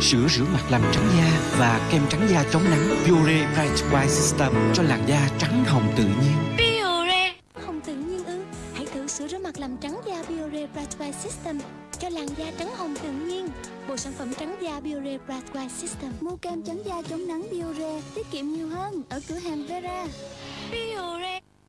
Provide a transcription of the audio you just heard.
Sữa rửa mặt làm trắng da và kem trắng da chống nắng. Biore Bright White System cho làn da trắng hồng tự nhiên. Biore. Hồng tự nhiên ư? Hãy thử sữa rửa mặt làm trắng da Biore Bright White System Cho làn da trắng hồng tự nhiên. Bộ sản phẩm trắng da Biore Bright White System. Mua kem trắng da chống nắng Biore, Tiết kiệm nhiều hơn ở cửa hàng Vera. Biore.